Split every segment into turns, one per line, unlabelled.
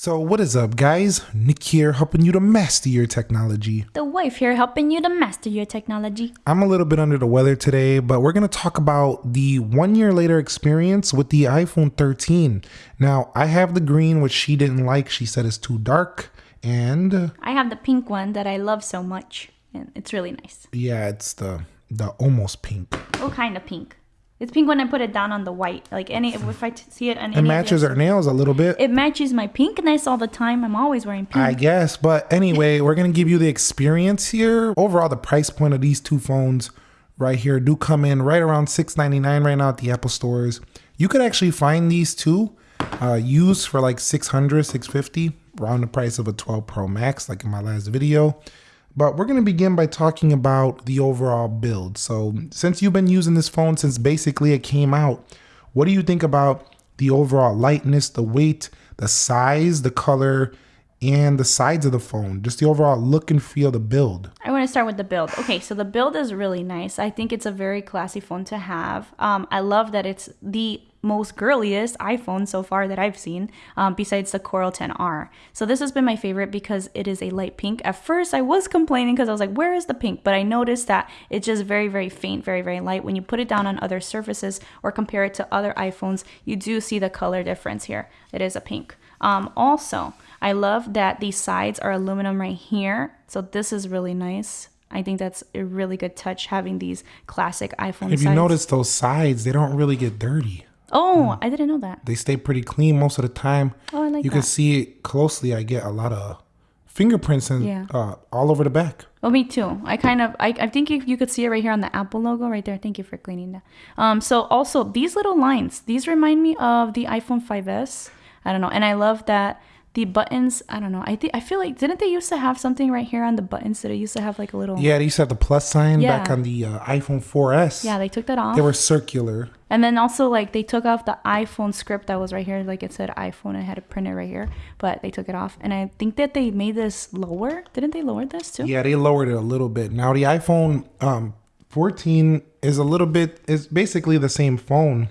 So, what is up, guys? Nick here, helping you to master your technology.
The wife here helping you to master your technology.
I'm a little bit under the weather today, but we're going to talk about the one year later experience with the iPhone 13. Now, I have the green, which she didn't like. She said it's too dark. And
I have the pink one that I love so much, and it's really nice.
yeah, it's the the almost pink.
Oh, what kind of pink? It's pink when I put it down on the white. Like any, if I t- see it on
It
any
matches her nails a little bit.
It matches my pinkness all the time. I'm always wearing pink.
I guess. But anyway, we're going to give you the experience here. Overall, the price point of these two phones right here do come in right around 699 right now at the Apple stores. You could actually find these two uh, used for like 600 650 around the price of a 12 Pro Max, like in my last video. But we're going to begin by talking about the overall build. So, since you've been using this phone since basically it came out, what do you think about the overall lightness, the weight, the size, the color, and the sides of the phone? Just the overall look and feel, of the build.
I want to start with the build. Okay, so the build is really nice. I think it's a very classy phone to have. Um, I love that it's the most girliest iPhone so far that I've seen, um, besides the Coral 10R. So this has been my favorite because it is a light pink. At first, I was complaining because I was like, "Where is the pink?" But I noticed that it's just very, very faint, very, very light. When you put it down on other surfaces or compare it to other iPhones, you do see the color difference here. It is a pink. Um, also, I love that these sides are aluminum right here. So this is really nice. I think that's a really good touch having these classic iPhone
If
sides.
you notice those sides, they don't really get dirty.
Oh, I didn't know that.
They stay pretty clean most of the time.
Oh, I like
you can see it closely. I get a lot of fingerprints and
Yeah.
uh, all over the back.
Oh, me too. I kind of, I, I think you, you could see it right here on the Apple logo right there. Thank you for cleaning that. Um, so also these little lines, these remind me of the iPhone 5s. I don't know, and I love that the buttons. I don't know. I think I feel like didn't they used to have something right here on the buttons that it used to have like a little.
Yeah, they used to have the plus sign back on the uh, iPhone 4S.
Yeah, they took that off.
They were circular.
And then also like they took off the iPhone script that was right here, like it said iPhone. I had it printed right here, but they took it off. And I think that they made this lower. Didn't they lower this too?
Yeah, they lowered it a little bit. Now the iPhone um, 14 is a little bit is basically the same phone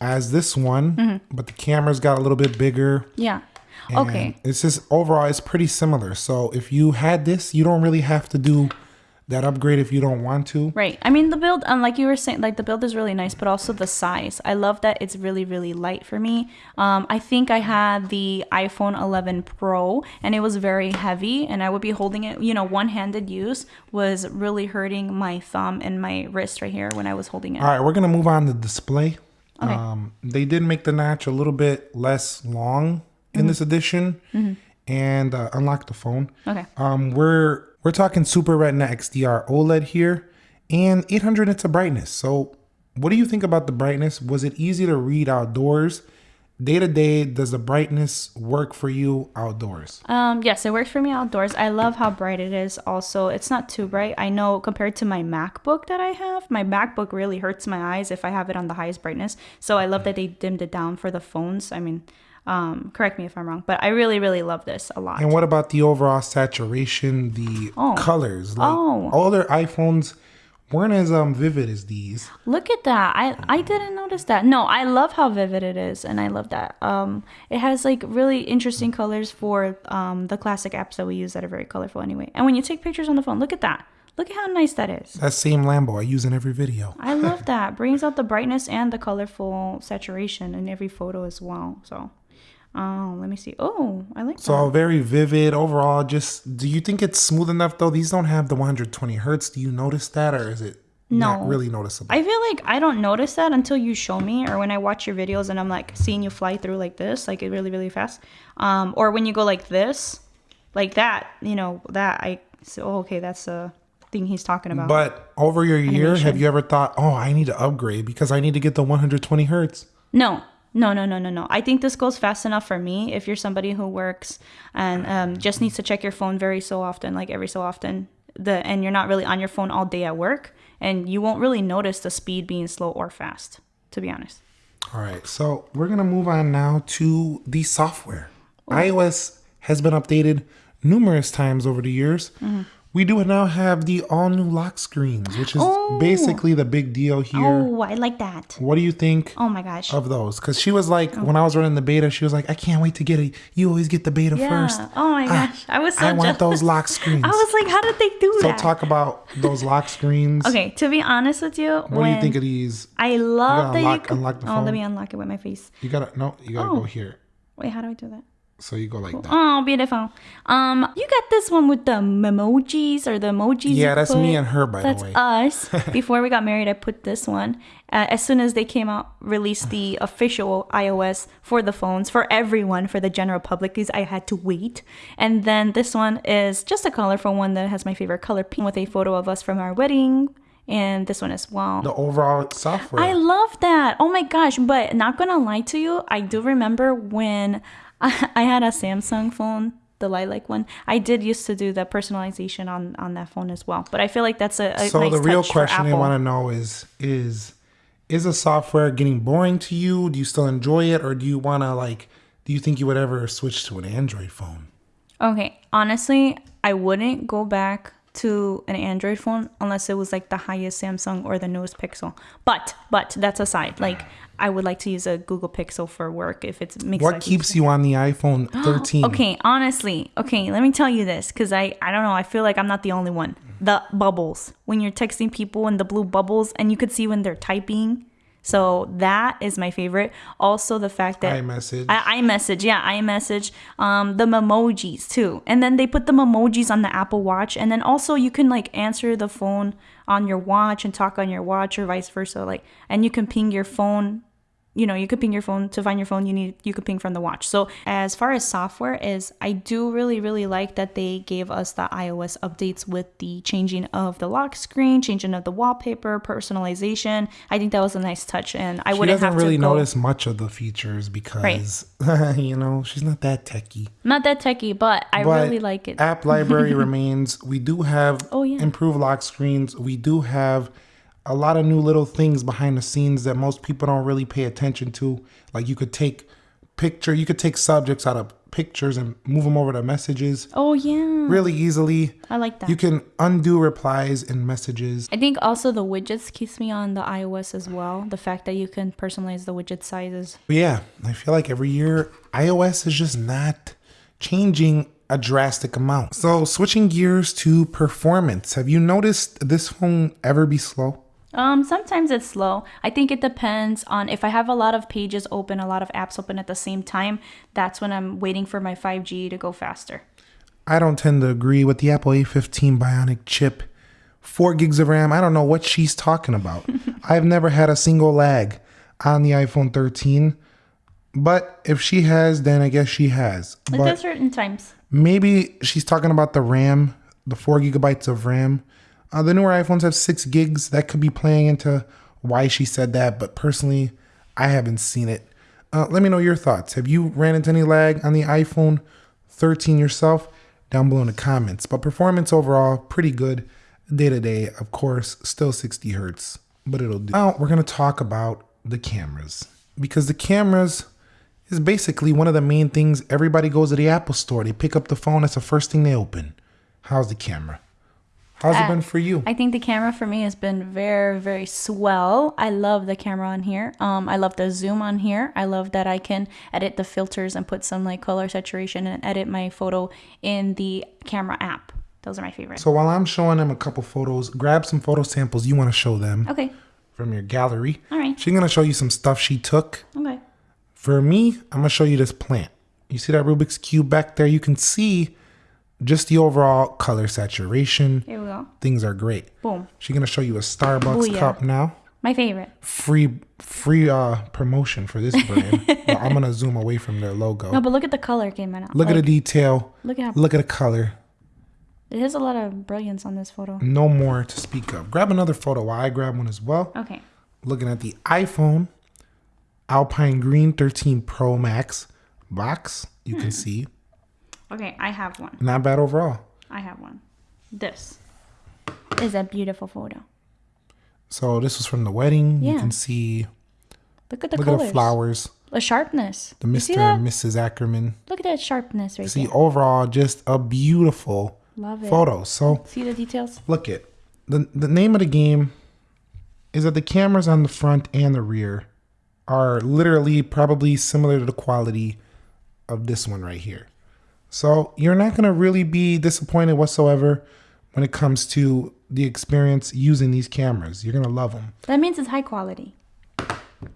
as this one,
Mm-hmm.
but the camera's got a little bit bigger.
Yeah.
And
Okay.
It's just overall it's pretty similar. So if you had this, you don't really have to do that upgrade if you don't want to.
Right. I mean, the build, um, like you were saying, like the build is really nice, but also the size. I love that it's really, really light for me. Um, I think I had the iPhone 11 Pro and it was very heavy, and I would be holding it, you know, one handed use was really hurting my thumb and my wrist right here when I was holding it.
All right, we're gonna move on to display.
Okay.
Um, they did make the notch a little bit less long in this edition, and uh, unlock the phone.
Okay.
Um, we're we're talking Super Retina XDR OLED here, and 800 nits of brightness. So, what do you think about the brightness? Was it easy to read outdoors? Day to day, does the brightness work for you outdoors?
Um, yes, it works for me outdoors. I love how bright it is. Also, it's not too bright. I know compared to my MacBook that I have, my MacBook really hurts my eyes if I have it on the highest brightness. So I love that they dimmed it down for the phones. I mean, um, correct me if I'm wrong, but I really, really love this a lot.
And what about the overall saturation, the
Oh.
colors? Like
Oh.
all their iPhones weren't as um vivid as these.
Look at that. I I didn't notice that. No, I love how vivid it is and I love that. Um it has like really interesting colors for um the classic apps that we use that are very colorful anyway. And when you take pictures on the phone, look at that. Look at how nice that is.
That same Lambo I use in every video.
I love that. Brings out the brightness and the colorful saturation in every photo as well. So, oh, let me see. Oh, I like
So
that.
very vivid overall. Just do you think it's smooth enough though? These don't have the 120 hertz. Do you notice that, or is it not
No.
really noticeable?
I feel like I don't notice that until you show me, or when I watch your videos and I'm like seeing you fly through like this, like it really, really fast. Um, or when you go like this, like that, you know, that I. So oh, okay, that's a thing he's talking about.
but over your year, have you ever thought, oh, I need to upgrade because I need to get the 120 hertz?
No, no, no, no, no, no. I think this goes fast enough for me. If you're somebody who works and um, just needs to check your phone very so often, like every so often, the and you're not really on your phone all day at work, and you won't really notice the speed being slow or fast. To be honest.
All right, so we're gonna move on now to the software. iOS has been updated numerous times over the years. We do now have the all new lock screens, which is
Oh.
basically the big deal here.
Oh, I like that.
What do you think
Oh my gosh.
of those? Because she was like, oh. when I was running the beta, she was like, I can't wait to get it. You always get the beta
yeah.
first.
Oh my gosh. I was so
I want those lock screens.
I was like, how did they do that?
so talk about those lock screens.
okay, to be honest with you,
What do you think of these?
I love that
unlock-
you can,
unlock the
Oh,
phone?
let me unlock it with my face.
You gotta no, you gotta
Oh.
go here.
Wait, how do I do that?
So you go like that.
Oh, beautiful. Um, you got this one with the emojis or the emojis.
Yeah, that's me and her, by the way.
That's us. Before we got married, I put this one. Uh, as soon as they came out, released the official iOS for the phones for everyone, for the general public, because I had to wait. And then this one is just a colorful one that has my favorite color pink with a photo of us from our wedding. And this one as well.
The overall software.
I love that. Oh my gosh. But not gonna lie to you, I do remember when I, I had a Samsung phone, the lilac one. I did used to do the personalization on on that phone as well. But I feel like that's a, a
so
nice
the real question I want to know is is is the software getting boring to you? Do you still enjoy it, or do you want to like? Do you think you would ever switch to an Android phone?
Okay, honestly, I wouldn't go back to an Android phone unless it was like the highest Samsung or the newest Pixel. But but that's aside. Like I would like to use a Google Pixel for work if it makes
What keeps you on the iPhone 13?
Okay, honestly, okay, let me tell you this because I, I don't know, I feel like I'm not the only one. The bubbles when you're texting people and the blue bubbles, and you could see when they're typing. So that is my favorite. Also, the fact that
iMessage.
I, iMessage, yeah, iMessage. Um, the memojis too, and then they put the memojis on the Apple Watch, and then also you can like answer the phone on your watch and talk on your watch, or vice versa. Like, and you can ping your phone. You know, you could ping your phone to find your phone. You need you could ping from the watch. So as far as software is, I do really really like that they gave us the iOS updates with the changing of the lock screen, changing of the wallpaper, personalization. I think that was a nice touch, and I
she
wouldn't
doesn't
have
really notice much of the features because you know she's not that techie.
Not that techie, but I
But
really like it.
App library remains. We do have
Oh, yeah.
improved lock screens. We do have a lot of new little things behind the scenes that most people don't really pay attention to. Like you could take picture, you could take subjects out of pictures and move them over to messages
Oh yeah,
really easily.
I like that.
You can undo replies in messages.
I think also the widgets keeps me on the iOS as well. The fact that you can personalize the widget sizes.
Yeah, I feel like every year iOS is just not changing a drastic amount. So switching gears to performance, have you noticed this phone ever be slow?
Um, sometimes it's slow. I think it depends on if I have a lot of pages open, a lot of apps open at the same time. That's when I'm waiting for my 5G to go faster.
I don't tend to agree with the Apple A15 Bionic chip. Four gigs of RAM. I don't know what she's talking about. I've never had a single lag on the iPhone 13. But if she has, then I guess she has. But
at certain times.
maybe she's talking about the RAM, the four gigabytes of RAM. Uh, the newer iPhones have six gigs. That could be playing into why she said that. But personally, I haven't seen it. Uh, let me know your thoughts. Have you ran into any lag on the iPhone 13 yourself? Down below in the comments. But performance overall, pretty good. Day to day, of course, still 60 hertz, but it'll do. Now, we're going to talk about the cameras because the cameras is basically one of the main things. Everybody goes to the Apple store, they pick up the phone, that's the first thing they open. How's the camera? How's it
Uh,
been for you?
I think the camera for me has been very, very swell. I love the camera on here. Um, I love the zoom on here. I love that I can edit the filters and put some like color saturation and edit my photo in the camera app. Those are my favorite.
So while I'm showing them a couple photos, grab some photo samples you want to show them
Okay.
from your gallery.
All right.
She's gonna show you some stuff she took.
Okay.
For me, I'm gonna show you this plant. You see that Rubik's Cube back there? You can see just the overall color saturation.
Here we go.
Things are great.
Boom.
She's gonna show you a Starbucks
Booyah.
cup now.
My favorite.
Free free uh promotion for this brand. but I'm gonna zoom away from their logo.
No, but look at the color came out.
Look at the detail.
Look at how
Look at the color.
there's a lot of brilliance on this photo.
No more to speak of. Grab another photo while I grab one as well.
Okay.
Looking at the iPhone Alpine Green 13 Pro Max box, you
Hmm.
can see.
Okay, I have one.
Not bad overall.
I have one. This is a beautiful photo.
So this was from the wedding.
Yeah.
You can see
Look at the
look
colors.
at the flowers.
The sharpness.
The Mr. and Mrs. Ackerman.
Look at that sharpness right
See
there.
overall just a beautiful
Love it.
photos. So
See the details?
look it. The the name of the game is that the cameras on the front and the rear are literally probably similar to the quality of this one right here. So you're not gonna really be disappointed whatsoever when it comes to the experience using these cameras. You're gonna love them.
That means it's high quality.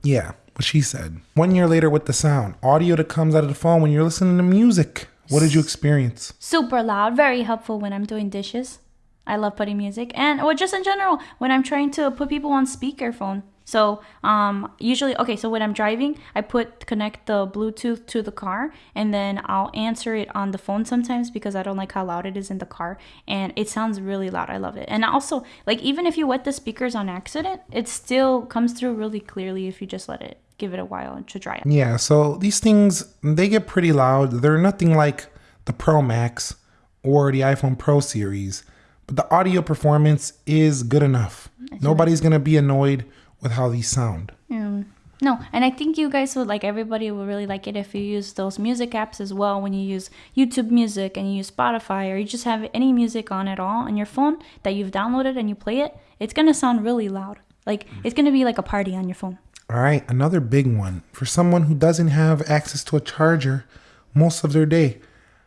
Yeah, what she said. One year later with the sound, audio that comes out of the phone when you're listening to music. What did you experience?
Super loud, very helpful when I'm doing dishes. I love putting music and or just in general when I'm trying to put people on speakerphone. So um usually okay, so when I'm driving, I put connect the Bluetooth to the car and then I'll answer it on the phone sometimes because I don't like how loud it is in the car and it sounds really loud. I love it. And also like even if you wet the speakers on accident, it still comes through really clearly if you just let it give it a while to dry out.
Yeah, so these things they get pretty loud. They're nothing like the Pro Max or the iPhone Pro series, but the audio performance is good enough. Nobody's gonna be annoyed with how these sound.
No, and I think you guys would like everybody will really like it if you use those music apps as well. When you use YouTube Music and you use Spotify or you just have any music on at all on your phone that you've downloaded and you play it, it's gonna sound really loud. Like mm. it's gonna be like a party on your phone.
All right, another big one for someone who doesn't have access to a charger most of their day.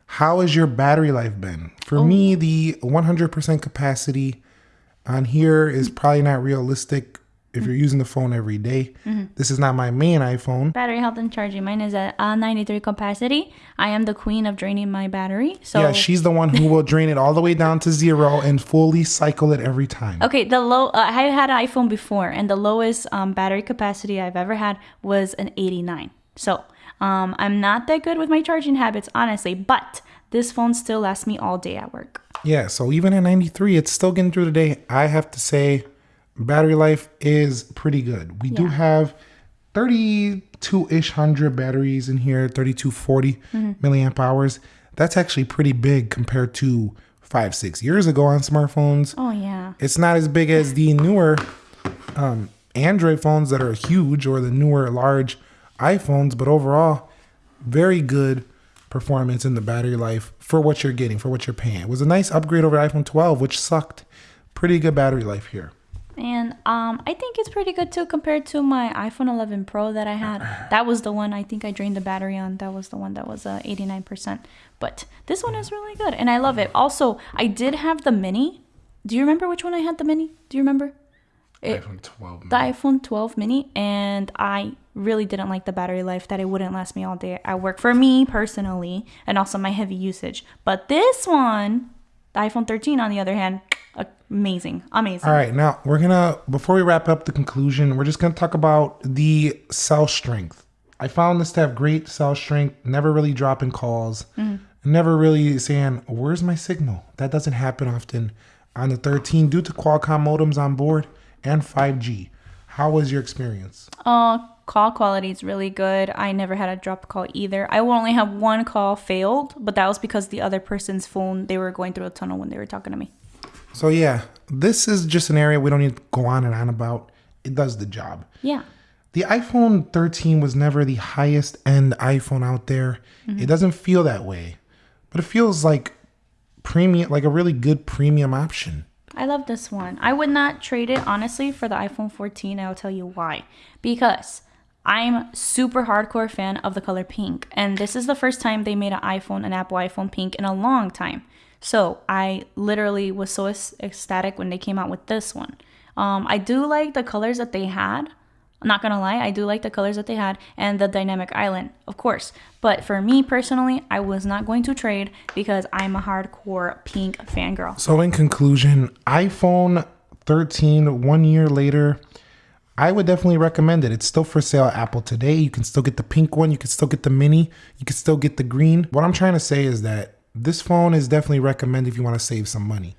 How has your battery life been? For me, oh. the 100% capacity on here is mm. probably not realistic if you're using the phone every day. This is not my main iPhone.
Battery health and charging. Mine is at uh, 93 capacity. I am the queen of draining my battery. So
Yeah, she's the one who will drain it all the way down to zero and fully cycle it every time.
Okay, the low. Uh, I had an iPhone before, and the lowest um, battery capacity I've ever had was an 89. So um, I'm not that good with my charging habits, honestly. But this phone still lasts me all day at work.
Yeah, so even at 93, it's still getting through the day. I have to say, battery life is pretty good. We do have 32 ish hundred batteries in here, 3240 milliamp hours. That's actually pretty big compared to five, six years ago on smartphones.
Oh yeah.
It's not as big as the newer um, Android phones that are huge or the newer large iPhones, but overall, very good performance in the battery life for what you're getting, for what you're paying. It was a nice upgrade over iPhone 12, which sucked. Pretty good battery life here.
And um, I think it's pretty good too compared to my iPhone 11 Pro that I had. That was the one I think I drained the battery on. That was the one that was uh, 89%. But this one is really good, and I love it. Also, I did have the Mini. Do you remember which one I had the Mini? Do you remember? It-
iPhone 12.
the iPhone 12 mini and I really didn't like the battery life that it wouldn't last me all day at work for me personally and also my heavy usage. But this one, the iPhone 13 on the other hand, amazing. Amazing.
All right, now we're gonna before we wrap up the conclusion, we're just gonna talk about the cell strength. I found this to have great cell strength, never really dropping calls, never really saying, Where's my signal? That doesn't happen often on the 13 due to Qualcomm modems on board and 5G. How was your experience?
Uh, call quality is really good. I never had a drop call either. I will only have one call failed, but that was because the other person's phone, they were going through a tunnel when they were talking to me.
So yeah, this is just an area we don't need to go on and on about. It does the job.
Yeah.
The iPhone 13 was never the highest end iPhone out there. Mm-hmm. It doesn't feel that way, but it feels like premium, like a really good premium option.
I love this one. I would not trade it honestly for the iPhone 14. I'll tell you why. Because I'm super hardcore fan of the color pink, and this is the first time they made an iPhone, an Apple iPhone pink in a long time. So I literally was so ecstatic when they came out with this one. Um, I do like the colors that they had. I'm not gonna lie, I do like the colors that they had and the dynamic island, of course. But for me personally, I was not going to trade because I'm a hardcore pink fangirl.
So, in conclusion, iPhone 13, one year later, I would definitely recommend it. It's still for sale at Apple today. You can still get the pink one, you can still get the mini, you can still get the green. What I'm trying to say is that this phone is definitely recommended if you want to save some money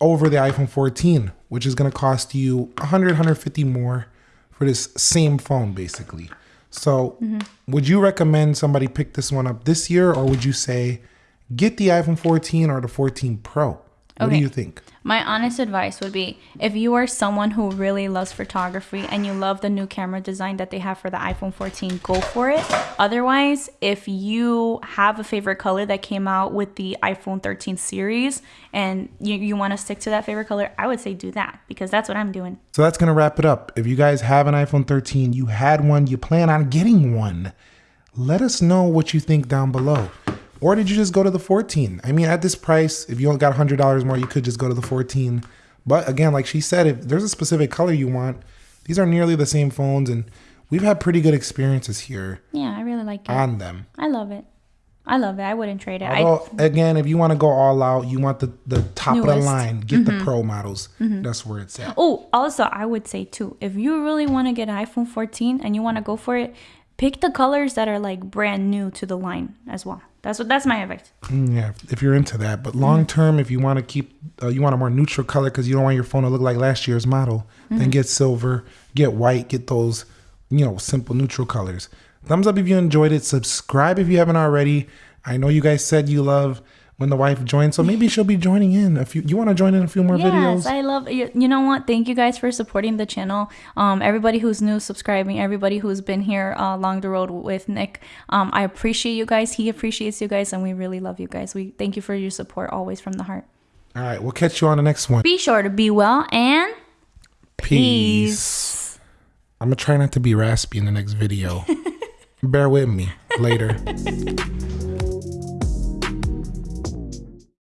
over the iPhone 14, which is going to cost you 100, 150 more for this same phone, basically. So, mm-hmm. would you recommend somebody pick this one up this year, or would you say get the iPhone 14 or the 14 Pro? What do you think?
My honest advice would be if you are someone who really loves photography and you love the new camera design that they have for the iPhone 14, go for it. Otherwise, if you have a favorite color that came out with the iPhone 13 series and you, you want to stick to that favorite color, I would say do that because that's what I'm doing.
So that's going to wrap it up. If you guys have an iPhone 13, you had one, you plan on getting one, let us know what you think down below. Or did you just go to the 14? I mean, at this price, if you only got $100 more, you could just go to the 14. But again, like she said, if there's a specific color you want, these are nearly the same phones and we've had pretty good experiences here
Yeah, I really like it.
on them.
I love it. I love it. I wouldn't trade it. I,
again, if you want to go all out, you want the, the top of the line, get the mm-hmm. pro models. Mm-hmm. That's where it's at.
Oh, also, I would say too, if you really want to get an iPhone 14 and you want to go for it, pick the colors that are like brand new to the line as well. That's what that's my advice.
Mm, Yeah, if you're into that. But long term, if you want to keep, uh, you want a more neutral color because you don't want your phone to look like last year's model, then get silver, get white, get those, you know, simple neutral colors. Thumbs up if you enjoyed it. Subscribe if you haven't already. I know you guys said you love when the wife joins, so maybe she'll be joining in a few. You want to join in a few more
Yes,
videos?
I love you. You know what? Thank you guys for supporting the channel. Um, everybody who's new, subscribing. Everybody who's been here uh, along the road with Nick. Um, I appreciate you guys. He appreciates you guys, and we really love you guys. We thank you for your support always from the heart.
All right, we'll catch you on the next one.
Be sure to be well and
Peace. I'm gonna try not to be raspy in the next video. Bear with me later.